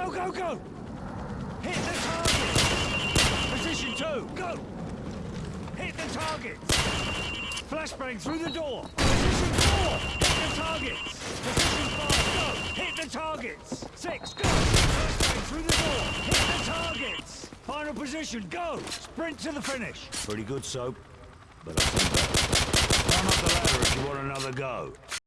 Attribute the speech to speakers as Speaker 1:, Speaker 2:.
Speaker 1: Go, go, go! Hit the target! Position two, go! Hit the targets! Flashbang through the door! Position four! Hit the targets! Position five, go! Hit the targets! Six, go! Flashbang through the door! Hit the targets! Final position, go! Sprint to the finish! Pretty good, Soap. But I think... Climb up the ladder if you want another go.